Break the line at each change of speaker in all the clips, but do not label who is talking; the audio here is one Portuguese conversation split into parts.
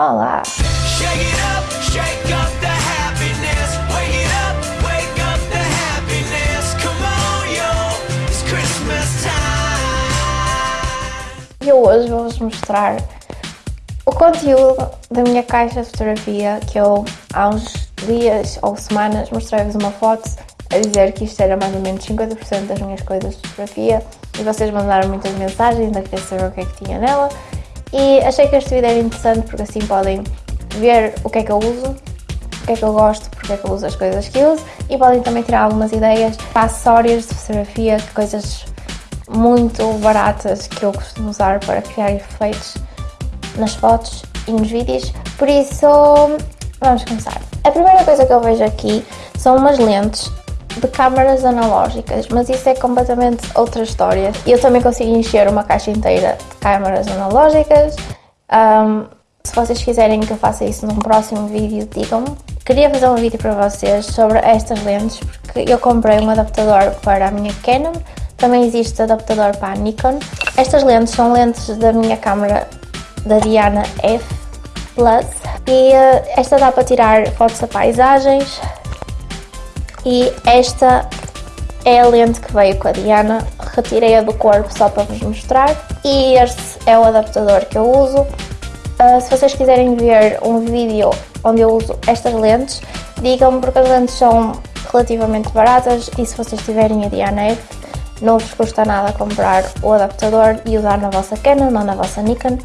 Olá! Eu hoje vou-vos mostrar o conteúdo da minha caixa de fotografia que eu há uns dias ou semanas mostrei-vos uma foto a dizer que isto era mais ou menos 50% das minhas coisas de fotografia. E vocês mandaram muitas mensagens a querer saber o que é que tinha nela e achei que este vídeo era interessante porque assim podem ver o que é que eu uso, o que é que eu gosto, porque é que eu uso as coisas que uso e podem também tirar algumas ideias para acessórios de fotografia, coisas muito baratas que eu costumo usar para criar efeitos nas fotos e nos vídeos. Por isso, vamos começar. A primeira coisa que eu vejo aqui são umas lentes de câmaras analógicas, mas isso é completamente outra história. Eu também consigo encher uma caixa inteira de câmaras analógicas. Um, se vocês quiserem que eu faça isso num próximo vídeo, digam-me. Queria fazer um vídeo para vocês sobre estas lentes, porque eu comprei um adaptador para a minha Canon, também existe adaptador para a Nikon. Estas lentes são lentes da minha câmera da Diana F Plus e uh, esta dá para tirar fotos a paisagens, e esta é a lente que veio com a Diana, retirei-a do corpo só para vos mostrar e este é o adaptador que eu uso. Uh, se vocês quiserem ver um vídeo onde eu uso estas lentes, digam-me porque as lentes são relativamente baratas e se vocês tiverem a Diana F não vos custa nada comprar o adaptador e usar na vossa Canon ou na vossa Nikon. Um,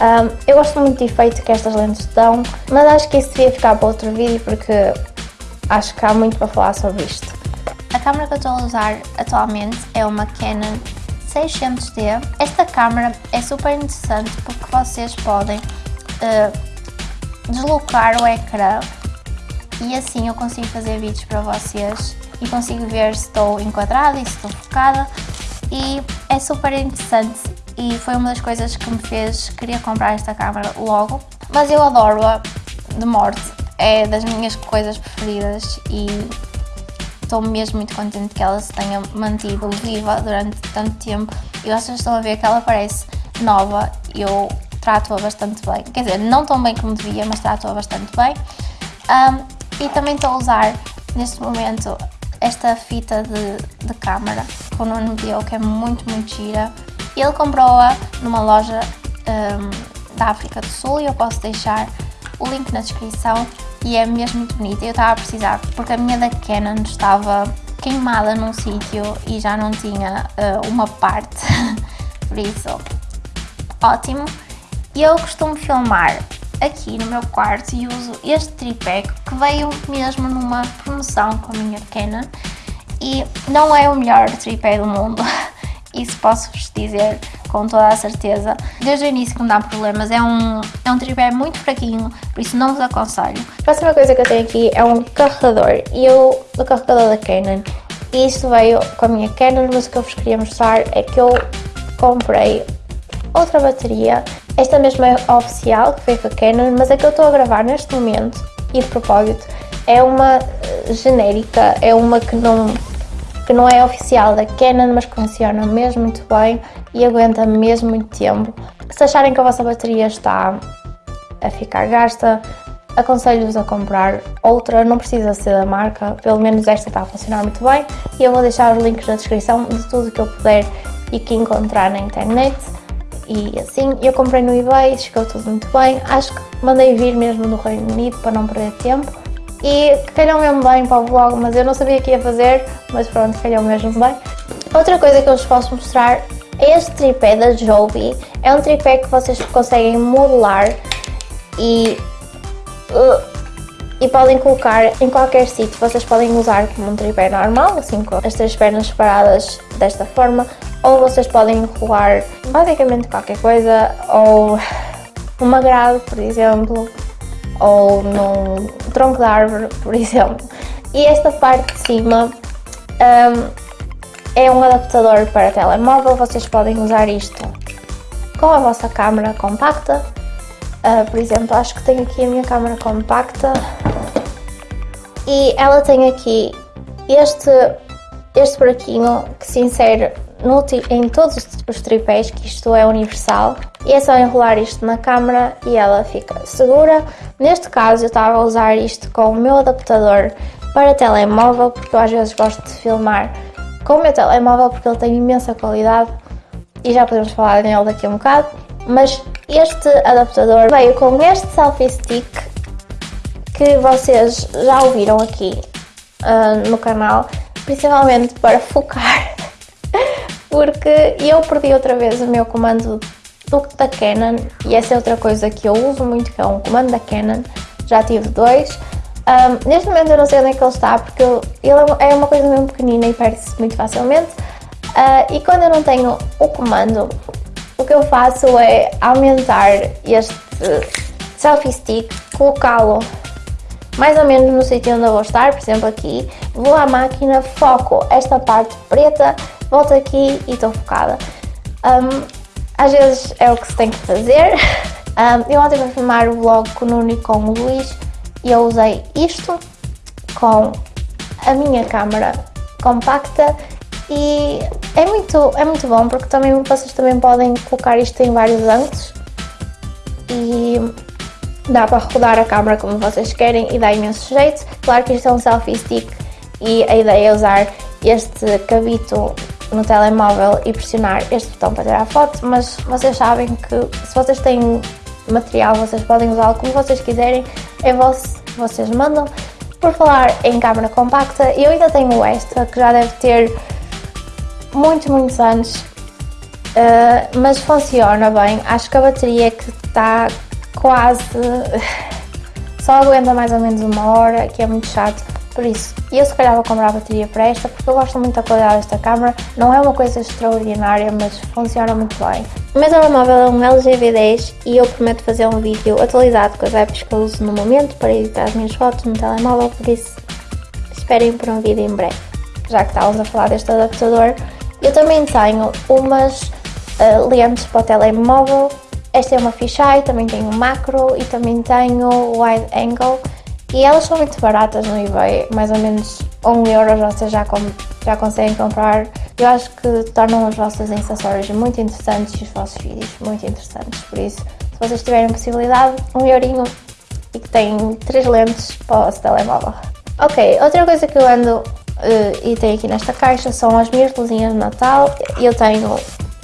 ah, eu gosto muito do efeito que estas lentes dão, mas acho que isso devia ficar para outro vídeo porque acho que há muito para falar sobre isto. A câmera que eu estou a usar atualmente é uma Canon 600D. Esta câmera é super interessante porque vocês podem uh, deslocar o ecrã e assim eu consigo fazer vídeos para vocês e consigo ver se estou enquadrada e se estou focada e é super interessante e foi uma das coisas que me fez querer comprar esta câmera logo, mas eu adoro-a de morte é das minhas coisas preferidas e estou mesmo muito contente que ela se tenha mantido viva durante tanto tempo. E vocês estão a ver que ela parece nova eu trato-a bastante bem, quer dizer, não tão bem como devia, mas trato-a bastante bem. Um, e também estou a usar neste momento esta fita de, de câmara que o Nuno deu, que é muito, muito gira. Ele comprou-a numa loja um, da África do Sul e eu posso deixar o link na descrição e é mesmo muito bonita. Eu estava a precisar, porque a minha da Canon estava queimada num sítio e já não tinha uh, uma parte, por isso, ótimo. Eu costumo filmar aqui no meu quarto e uso este tripé que veio mesmo numa promoção com a minha Canon e não é o melhor tripé do mundo, isso posso-vos dizer com toda a certeza. Desde o início que me dá problemas, é um, é um tripé muito fraquinho, por isso não vos aconselho. A próxima coisa que eu tenho aqui é um carregador, e eu, o carregador da Canon, e isto veio com a minha Canon, mas o que eu vos queria mostrar é que eu comprei outra bateria, esta mesma é oficial, que foi com a Canon, mas a que eu estou a gravar neste momento, e de propósito, é uma genérica, é uma que não que não é oficial da Canon, mas que funciona mesmo muito bem e aguenta mesmo muito tempo. Se acharem que a vossa bateria está a ficar gasta, aconselho-vos a comprar outra, não precisa ser da marca, pelo menos esta está a funcionar muito bem e eu vou deixar os links na descrição de tudo que eu puder e que encontrar na internet. E assim, eu comprei no eBay, chegou tudo muito bem, acho que mandei vir mesmo no Reino Unido para não perder tempo e calhou mesmo bem para o vlog, mas eu não sabia que ia fazer, mas pronto, calhou mesmo bem. Outra coisa que eu vos posso mostrar este tripé da Joby, é um tripé que vocês conseguem modelar e, uh, e podem colocar em qualquer sítio, vocês podem usar como um tripé normal, assim com as três pernas separadas desta forma, ou vocês podem enrolar basicamente qualquer coisa, ou uma grade, por exemplo, ou num tronco de árvore, por exemplo. E esta parte de cima um, é um adaptador para telemóvel, vocês podem usar isto com a vossa câmera compacta. Uh, por exemplo, acho que tenho aqui a minha câmera compacta e ela tem aqui este, este buraquinho que se insere no em todos os tripés, que isto é universal, e é só enrolar isto na câmera e ela fica segura. Neste caso, eu estava a usar isto com o meu adaptador para telemóvel, porque eu às vezes gosto de filmar com o meu telemóvel, porque ele tem imensa qualidade e já podemos falar nele daqui a um bocado. Mas este adaptador veio com este selfie stick que vocês já ouviram aqui ah, no canal, principalmente para focar, porque eu perdi outra vez o meu comando do, da Canon e essa é outra coisa que eu uso muito, que é um comando da Canon, já tive dois. Ah, neste momento eu não sei onde é que ele está, porque ele é uma coisa mesmo pequenina e perde-se muito facilmente. Ah, e quando eu não tenho o comando, o que eu faço é aumentar este selfie stick, colocá-lo mais ou menos no sítio onde eu vou estar, por exemplo aqui, vou à máquina, foco esta parte preta, volto aqui e estou focada. Um, às vezes é o que se tem que fazer. Um, eu ontem fui filmar o vlog com o Nuno e com o Luís e eu usei isto com a minha câmera compacta e é muito, é muito bom porque também vocês também podem colocar isto em vários ângulos e dá para rodar a câmera como vocês querem e dá imenso jeito. Claro que isto é um selfie stick e a ideia é usar este cabito no telemóvel e pressionar este botão para tirar foto, mas vocês sabem que se vocês têm material vocês podem usá-lo como vocês quiserem, é vosso, vocês mandam. Por falar em câmera compacta, eu ainda tenho esta que já deve ter muitos, muitos anos, uh, mas funciona bem. Acho que a bateria que está quase. só aguenta mais ou menos uma hora, que é muito chato. Por isso, eu se calhar vou comprar a bateria para esta, porque eu gosto muito da qualidade desta câmera. Não é uma coisa extraordinária, mas funciona muito bem. O meu telemóvel é um LG V10 e eu prometo fazer um vídeo atualizado com as apps que eu uso no momento para editar as minhas fotos no telemóvel, por isso esperem por um vídeo em breve. Já que estávamos a falar deste adaptador, eu também tenho umas uh, lentes para o telemóvel. Esta é uma fisheye, também tenho macro e também tenho wide angle. E elas são muito baratas no eBay, mais ou menos 1 euro vocês já, com, já conseguem comprar. Eu acho que tornam os vossos acessórios muito interessantes e os vossos vídeos muito interessantes. Por isso, se vocês tiverem possibilidade, um eurinho e que tem três lentes para o vosso telemóvel. Ok, outra coisa que eu ando uh, e tenho aqui nesta caixa são as minhas luzinhas de Natal. Eu tenho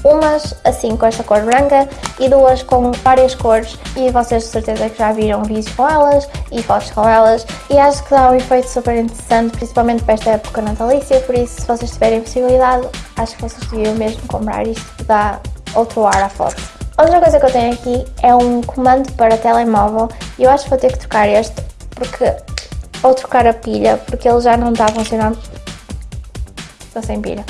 umas assim com esta cor branca e duas com várias cores. E vocês de certeza que já viram vídeos com elas e fotos com elas. E acho que dá um efeito super interessante, principalmente para esta época natalícia, por isso se vocês tiverem possibilidade, acho que vocês deviam mesmo comprar isto dá outro ar à foto. Outra coisa que eu tenho aqui é um comando para telemóvel. E eu acho que vou ter que trocar este porque ou trocar a pilha porque ele já não está a funcionar estou sem pilha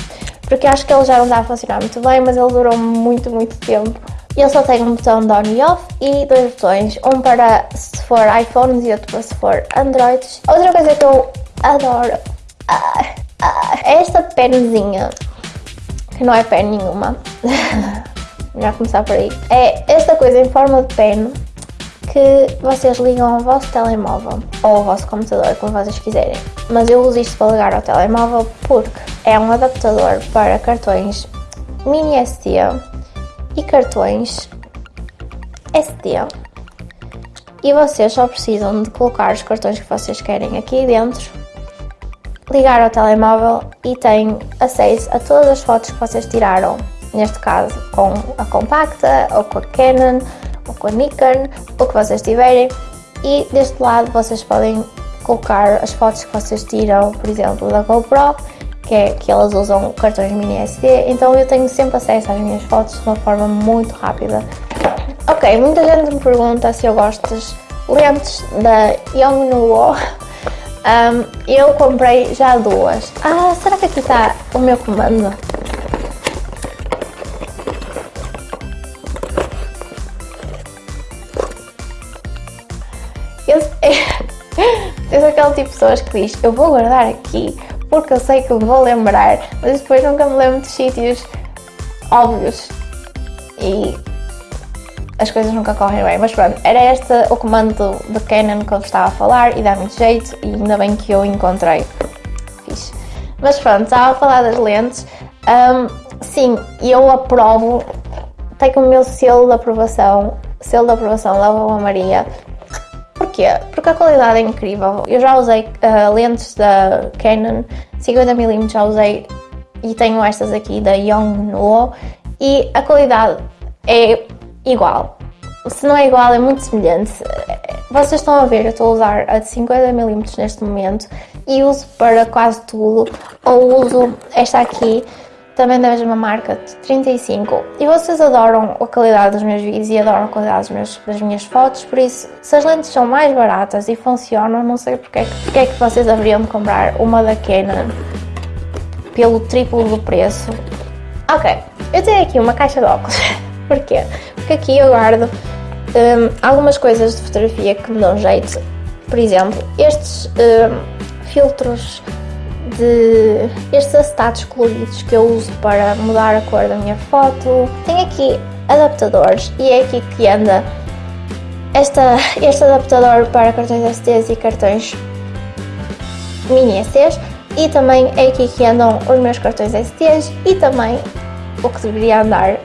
porque acho que ele já não está a funcionar muito bem, mas ele durou muito, muito tempo. Ele só tem um botão de on e off e dois botões, um para se for iPhones e outro para se for Androids. Outra coisa que eu adoro ah, ah, é esta penzinha, que não é pen nenhuma, melhor começar por aí. É esta coisa em forma de pen que vocês ligam ao vosso telemóvel ou ao vosso computador, como vocês quiserem. Mas eu uso isto para ligar ao telemóvel porque é um adaptador para cartões mini SD e cartões SD. E vocês só precisam de colocar os cartões que vocês querem aqui dentro, ligar ao telemóvel e têm acesso a todas as fotos que vocês tiraram, neste caso com a compacta ou com a Canon ou com a Nikon, o que vocês tiverem. E deste lado vocês podem colocar as fotos que vocês tiram, por exemplo, da GoPro, que é que elas usam cartões mini SD, então eu tenho sempre acesso às minhas fotos de uma forma muito rápida. Ok, muita gente me pergunta se eu gosto das lentes da Yongnuo. Um, eu comprei já duas. Ah, será que aqui está o meu comando? Tipo de pessoas que diz eu vou guardar aqui porque eu sei que vou lembrar, mas depois nunca me lembro de sítios óbvios e as coisas nunca correm bem. Mas pronto, era este o comando de Canon que eu estava a falar e dá muito jeito e ainda bem que eu encontrei. Fixe. Mas pronto, estava a falar das lentes. Um, Sim, eu aprovo, tenho o meu selo de aprovação, selo de aprovação da Vovó Maria. Porquê? Porque a qualidade é incrível. Eu já usei uh, lentes da Canon 50mm, já usei e tenho estas aqui da Yongnuo e a qualidade é igual. Se não é igual, é muito semelhante. Vocês estão a ver, eu estou a usar a de 50mm neste momento e uso para quase tudo. Ou uso esta aqui, também da mesma marca, de 35. E vocês adoram a qualidade dos meus vídeos e adoram a qualidade meus, das minhas fotos, por isso, se as lentes são mais baratas e funcionam, não sei porque é que, porque é que vocês haveriam de comprar uma da Canon pelo triplo do preço. Ok, eu tenho aqui uma caixa de óculos. Porquê? Porque aqui eu guardo hum, algumas coisas de fotografia que me dão jeito. Por exemplo, estes hum, filtros de estes acetatos coloridos que eu uso para mudar a cor da minha foto. Tenho aqui adaptadores e é aqui que anda esta, este adaptador para cartões SDs e cartões mini SDs e também é aqui que andam os meus cartões SDs e também o que deveria andar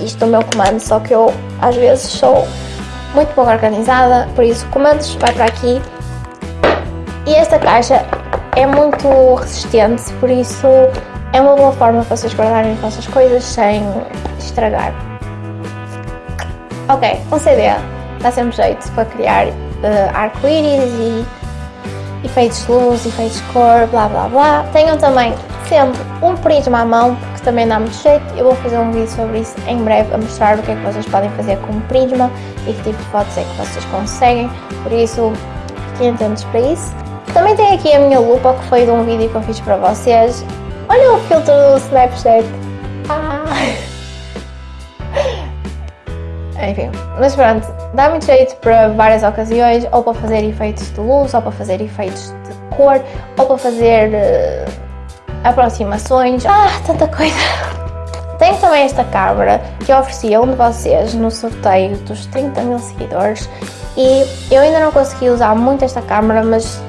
isto no meu comando, só que eu às vezes sou muito pouco organizada, por isso comandos vai para aqui e esta caixa é muito resistente, por isso é uma boa forma para vocês guardarem as vossas coisas sem estragar. Ok, um CD dá sempre jeito para criar uh, arco-íris e efeitos de luz, efeitos de cor, blá blá blá. Tenham também sempre um prisma à mão, porque também dá muito jeito. Eu vou fazer um vídeo sobre isso em breve, a mostrar o que é que vocês podem fazer com o prisma e que tipo de fotos é que vocês conseguem. Por isso, fiquem atentos para isso. Também tenho aqui a minha lupa, que foi de um vídeo que eu fiz para vocês. Olha o filtro do Snapchat. Ah. Enfim, mas pronto, dá muito jeito para várias ocasiões, ou para fazer efeitos de luz, ou para fazer efeitos de cor, ou para fazer uh, aproximações. Ah, tanta coisa! Tenho também esta câmera que eu ofereci a um de vocês no sorteio dos 30 mil seguidores e eu ainda não consegui usar muito esta câmera, mas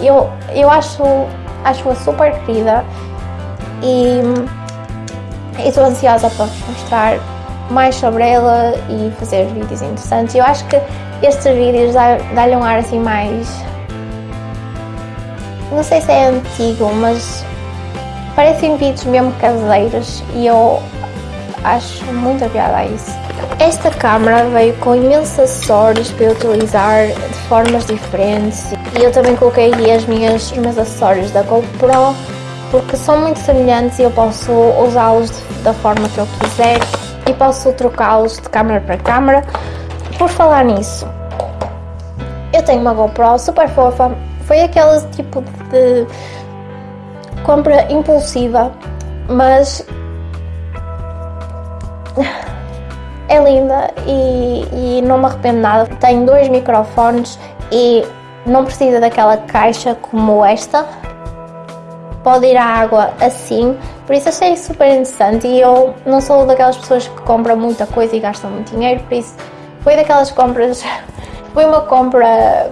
eu, eu acho, acho-a super querida e estou ansiosa para vos mostrar mais sobre ela e fazer vídeos interessantes. Eu acho que estes vídeos dá- dá-lhe um ar assim mais. Não sei se é antigo, mas parecem vídeos mesmo caseiros e eu acho muita piada a isso. Esta câmera veio com imensos acessórios para eu utilizar de formas diferentes e eu também coloquei aqui as minhas, os meus acessórios da GoPro porque são muito semelhantes e eu posso usá-los da forma que eu quiser e posso trocá-los de câmera para câmera. Por falar nisso, eu tenho uma GoPro super fofa, foi aquele tipo de compra impulsiva, mas é linda e, e não me arrependo nada. Tem dois microfones e não precisa daquela caixa como esta. Pode ir à água assim, por isso achei super interessante. E eu não sou daquelas pessoas que compram muita coisa e gastam muito dinheiro, por isso foi daquelas compras. Foi uma compra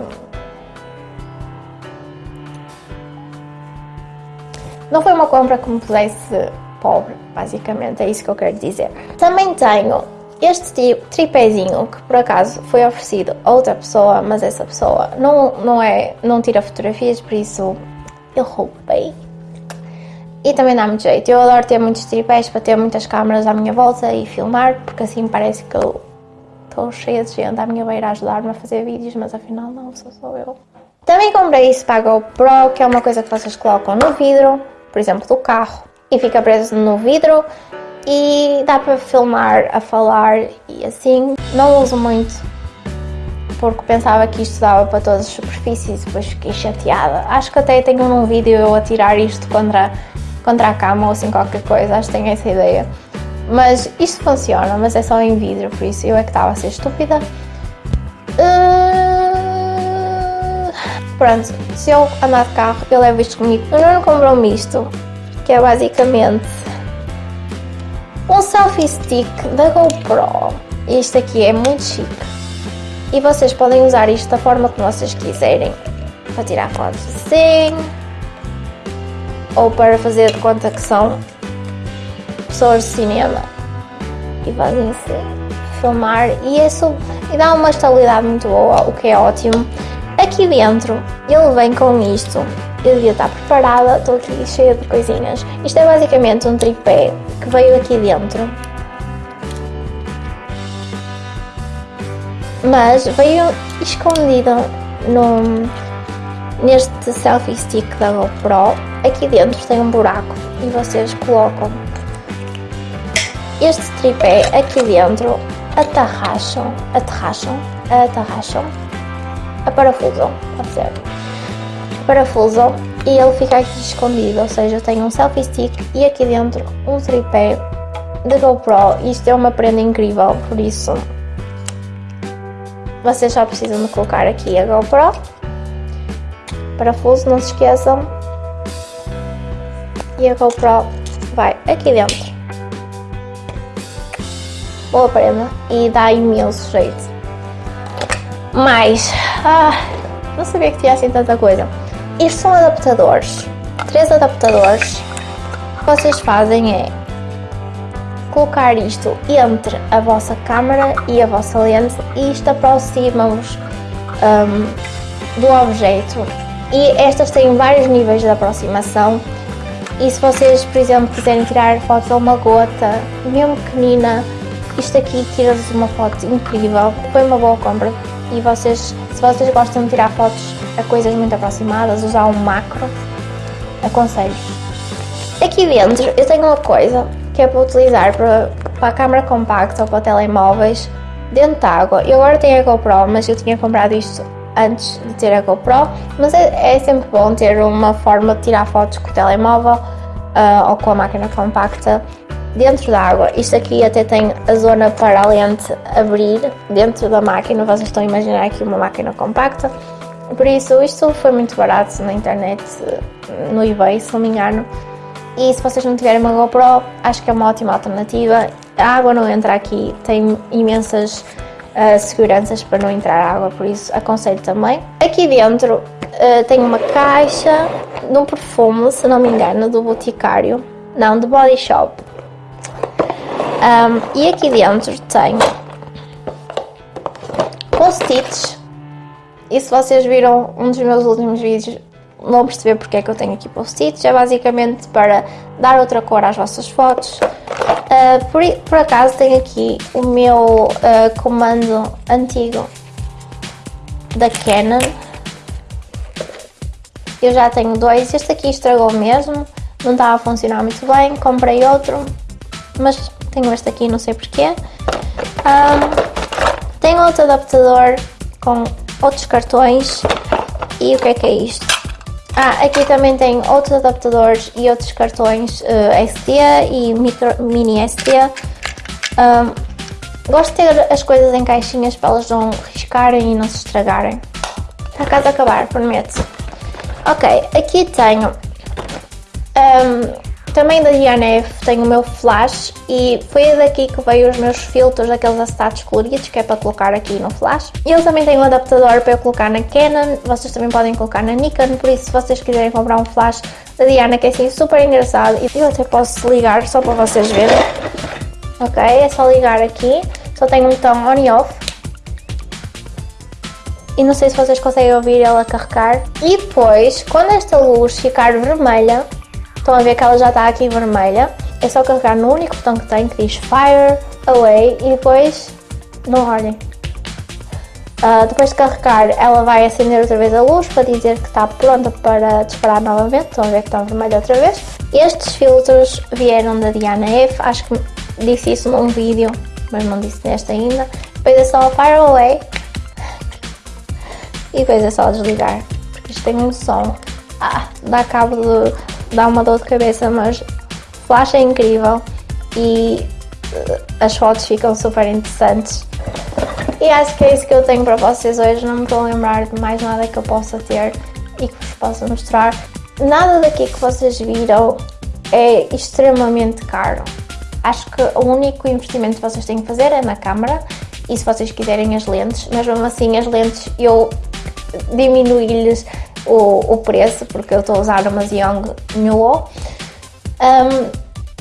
Não foi uma compra que me pusesse pobre, basicamente, é isso que eu quero dizer. Também tenho este tripézinho que por acaso foi oferecido a outra pessoa, mas essa pessoa não, não, é, não tira fotografias, por isso eu roubei. E também dá muito jeito. Eu adoro ter muitos tripés para ter muitas câmaras à minha volta e filmar, porque assim parece que eu estou cheia de gente à minha beira a ajudar-me a fazer vídeos, mas afinal não, sou só eu. Também comprei isso para GoPro, que é uma coisa que vocês colocam no vidro, por exemplo, do carro, e fica preso no vidro e dá para filmar a falar e assim. Não uso muito porque pensava que isto dava para todas as superfícies e depois fiquei chateada. Acho que até tenho num vídeo eu a tirar isto contra, contra a cama ou assim qualquer coisa, acho que tenho essa ideia. Mas isto funciona, mas é só em vidro, por isso eu é que estava a ser estúpida. Uh, Pronto, se eu andar de carro, eu levo isto comigo. O Nuno comprou-me isto, que é basicamente um selfie stick da GoPro. Isto aqui é muito chique. E vocês podem usar isto da forma que vocês quiserem. Para tirar fotos assim. ou para fazer de conta que são pessoas de cinema e fazem-se filmar e isso e dá uma estabilidade muito boa, o que é ótimo. Aqui dentro ele vem com isto. Eu devia estar preparada, estou aqui cheia de coisinhas. Isto é basicamente um tripé que veio aqui dentro. Mas veio escondido no, neste selfie stick da GoPro. Aqui dentro tem um buraco e vocês colocam este tripé aqui dentro, atarracham, atarracham, atarracham, aparafusam, pode ser, aparafusam e ele fica aqui escondido, ou seja, tem um selfie stick e aqui dentro um tripé de GoPro. Isto é uma prenda incrível, por isso vocês só precisam de colocar aqui a GoPro, parafuso, não se esqueçam, e a GoPro vai aqui dentro boa prenda e dá imenso jeito. Mas, ah, não sabia que tinha assim tanta coisa. Estes são adaptadores, três adaptadores. O que vocês fazem é colocar isto entre a vossa câmera e a vossa lente e isto aproxima-vos um, do objeto. E estas têm vários níveis de aproximação. E se vocês, por exemplo, quiserem tirar fotos a uma gota, mesmo pequenina, isto aqui tira-vos uma foto incrível, foi uma boa compra e vocês, se vocês gostam de tirar fotos a coisas muito aproximadas, usar um macro, aconselho. Aqui dentro eu tenho uma coisa que é para utilizar para, para a câmera compacta ou para telemóveis dentro da água. Eu agora tenho a GoPro, mas eu tinha comprado isto antes de ter a GoPro, mas é, é sempre bom ter uma forma de tirar fotos com o telemóvel uh, ou com a máquina compacta dentro da água. Isto aqui até tem a zona para a lente abrir dentro da máquina. Vocês estão a imaginar aqui uma máquina compacta. Por isso, isto foi muito barato na internet, no eBay, se não me engano. E se vocês não tiverem uma GoPro, acho que é uma ótima alternativa. A água não entra aqui, tem imensas uh, seguranças para não entrar água, por isso aconselho também. Aqui dentro uh, tem uma caixa de um perfume, se não me engano, do Boticário, não, do Body Shop. Um, e aqui dentro tem post-its. E se vocês viram um dos meus últimos vídeos, vão perceber porque é que eu tenho aqui post-its. É basicamente para dar outra cor às vossas fotos. Uh, por, por, acaso tenho aqui o meu uh, comando antigo da Canon. Eu já tenho dois. Este aqui estragou mesmo. Não estava a funcionar muito bem. Comprei outro. Mas tenho este aqui, não sei porquê. Um, tenho outro adaptador com outros cartões. E o que é que é isto? Ah, aqui também tem outros adaptadores e outros cartões uh, SD e micro, mini SD. Um, gosto de ter as coisas em caixinhas para elas não riscarem e não se estragarem. Está quase a acabar, prometo. Ok, aqui tenho um, também da DNF tenho o meu flash e foi daqui que veio os meus filtros, daqueles acetatos coloridos que é para colocar aqui no flash. Eu também tenho um adaptador para eu colocar na Canon, vocês também podem colocar na Nikon, por isso se vocês quiserem comprar um flash da Diana que é assim super engraçado e eu até posso ligar só para vocês verem. Ok, é só ligar aqui, só tem um botão on e off. E não sei se vocês conseguem ouvir ela carregar. E depois, quando esta luz ficar vermelha, Estão a ver que ela já está aqui vermelha. É só carregar no único botão que tem que diz Fire Away e depois não olhem. Uh, depois de carregar, ela vai acender outra vez a luz para dizer que está pronta para disparar novamente. Estão a ver que está vermelha outra vez. Estes filtros vieram da Diana F. Acho que disse isso num vídeo, mas não disse neste ainda. Depois é só Fire Away e depois é só desligar. Porque isto tem um som. Ah, dá cabo de dá uma dor de cabeça, mas flash é incrível e eh, as fotos ficam super interessantes. E acho que é isso que eu tenho para vocês hoje. Não me estou a lembrar de mais nada que eu possa ter e que vos possa mostrar. Nada daqui que vocês viram é extremamente caro. Acho que o único investimento que vocês têm que fazer é na câmera e se vocês quiserem as lentes, mas mesmo assim as lentes eu diminuí-lhes o, o preço, porque eu estou a usar uma Xeon Nuo. Um,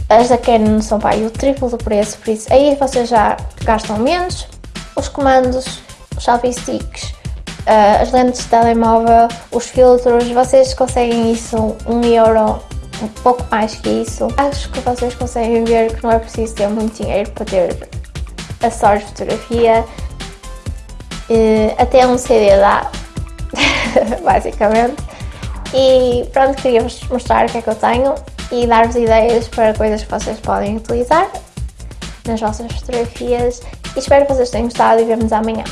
as da Canon são pá, o triplo do preço, por isso aí vocês já gastam menos. Os comandos, os selfie sticks, uh, as lentes de telemóvel, os filtros, vocês conseguem isso um euro, um pouco mais que isso. Acho que vocês conseguem ver que não é preciso ter muito dinheiro para ter acessórios de fotografia. Uh, até um CD dá, basicamente. E pronto, queria-vos mostrar o que é que eu tenho e dar-vos ideias para coisas que vocês podem utilizar nas vossas fotografias. E espero que vocês tenham gostado e vemos amanhã.